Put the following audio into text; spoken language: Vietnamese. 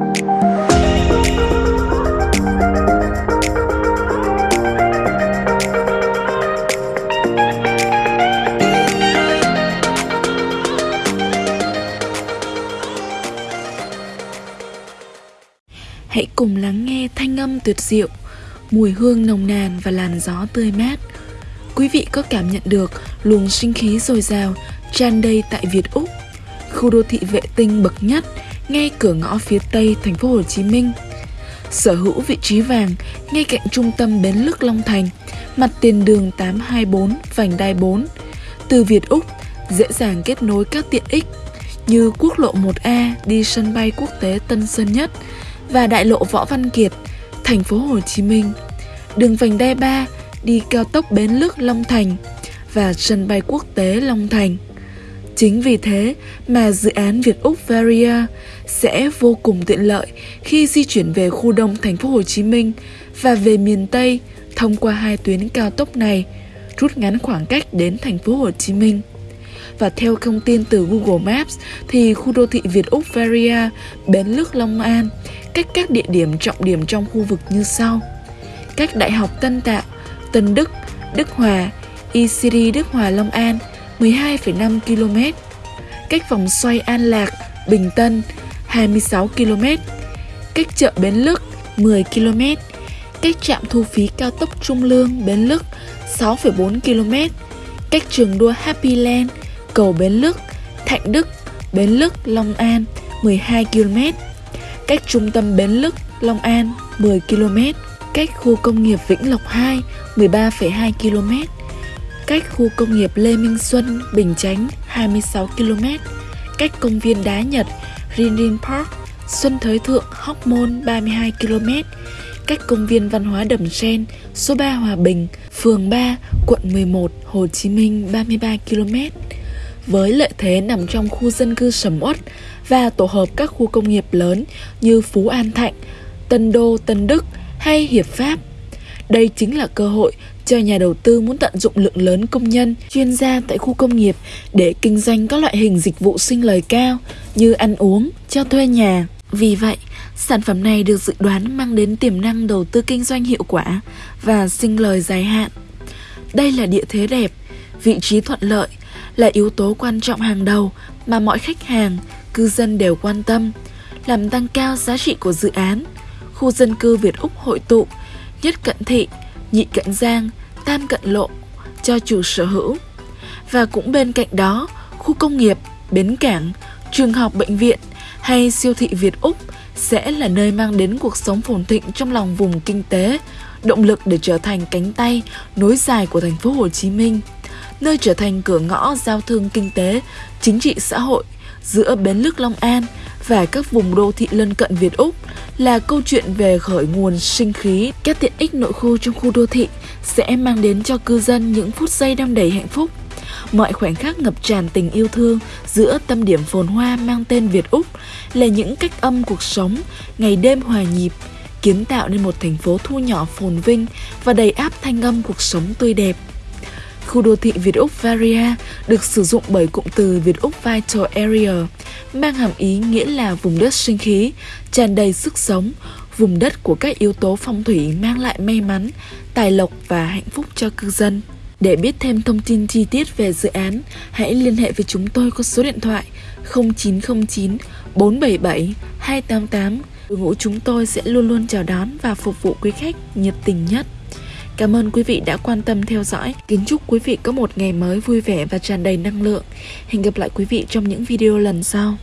Hãy cùng lắng nghe thanh âm tuyệt diệu, mùi hương nồng nàn và làn gió tươi mát. Quý vị có cảm nhận được luồng sinh khí dồi dào tràn đầy tại Việt Úc, khu đô thị vệ tinh bậc nhất ngay cửa ngõ phía tây thành phố Hồ Chí Minh. Sở hữu vị trí vàng ngay cạnh trung tâm bến lức Long Thành, mặt tiền đường 824 vành đai 4. Từ Việt Úc dễ dàng kết nối các tiện ích như quốc lộ 1A đi sân bay quốc tế Tân Sơn Nhất và đại lộ Võ Văn Kiệt, thành phố Hồ Chí Minh. Đường vành đai 3 đi cao tốc Bến Lức Long Thành và sân bay quốc tế Long Thành. Chính vì thế mà dự án Việt Úc Varia sẽ vô cùng tiện lợi khi di chuyển về khu đông thành phố Hồ Chí Minh và về miền Tây thông qua hai tuyến cao tốc này, rút ngắn khoảng cách đến thành phố Hồ Chí Minh. Và theo thông tin từ Google Maps thì khu đô thị Việt Úc Varia, Bến Lức Long An cách các địa điểm trọng điểm trong khu vực như sau. Cách Đại học Tân Tạo, Tân Đức, Đức Hòa, ECD Đức Hòa Long An 12,5 km. Cách vòng xoay An Lạc, Bình Tân 26 km. Cách chợ Bến Lức 10 km. Cách trạm thu phí cao tốc Trung Lương Bến Lức 6,4 km. Cách trường đua Happy Land, cầu Bến Lức, Thạnh Đức, Bến Lức, Long An 12 km. Cách trung tâm Bến Lức, Long An 10 km. Cách khu công nghiệp Vĩnh Lộc 2 13,2 km cách khu công nghiệp Lê Minh Xuân, Bình Chánh 26 km, cách công viên Đá Nhật, Rinrin Park, Xuân Thới Thượng, Hóc Môn 32 km, cách công viên văn hóa Đầm Sen, số 3 Hòa Bình, phường 3, quận 11, Hồ Chí Minh 33 km. Với lợi thế nằm trong khu dân cư sầm uất và tổ hợp các khu công nghiệp lớn như Phú An Thạnh, Tân Đô, Tân Đức hay Hiệp Pháp. Đây chính là cơ hội cho nhà đầu tư muốn tận dụng lượng lớn công nhân, chuyên gia tại khu công nghiệp để kinh doanh các loại hình dịch vụ sinh lời cao như ăn uống, cho thuê nhà. Vì vậy, sản phẩm này được dự đoán mang đến tiềm năng đầu tư kinh doanh hiệu quả và sinh lời dài hạn. Đây là địa thế đẹp, vị trí thuận lợi là yếu tố quan trọng hàng đầu mà mọi khách hàng, cư dân đều quan tâm, làm tăng cao giá trị của dự án. Khu dân cư Việt Úc hội tụ, nhất cận thị, nhị cận giang, tam cận lộ cho chủ sở hữu. Và cũng bên cạnh đó, khu công nghiệp, bến cảng, trường học bệnh viện hay siêu thị Việt Úc sẽ là nơi mang đến cuộc sống phồn thịnh trong lòng vùng kinh tế, động lực để trở thành cánh tay nối dài của thành phố Hồ Chí Minh, nơi trở thành cửa ngõ giao thương kinh tế, chính trị xã hội giữa Bến Lức Long An và các vùng đô thị lân cận Việt Úc là câu chuyện về khởi nguồn sinh khí. Các tiện ích nội khu trong khu đô thị sẽ mang đến cho cư dân những phút giây đong đầy hạnh phúc. Mọi khoảnh khắc ngập tràn tình yêu thương giữa tâm điểm phồn hoa mang tên Việt Úc là những cách âm cuộc sống, ngày đêm hòa nhịp, kiến tạo nên một thành phố thu nhỏ phồn vinh và đầy áp thanh âm cuộc sống tươi đẹp. Khu đô thị Việt Úc Varia được sử dụng bởi cụm từ Việt Úc Vital Area, mang hàm ý nghĩa là vùng đất sinh khí, tràn đầy sức sống, vùng đất của các yếu tố phong thủy mang lại may mắn, tài lộc và hạnh phúc cho cư dân. Để biết thêm thông tin chi tiết về dự án, hãy liên hệ với chúng tôi qua số điện thoại 0909 477 288. Đội ngũ chúng tôi sẽ luôn luôn chào đón và phục vụ quý khách nhiệt tình nhất. Cảm ơn quý vị đã quan tâm theo dõi. Kính chúc quý vị có một ngày mới vui vẻ và tràn đầy năng lượng. Hẹn gặp lại quý vị trong những video lần sau.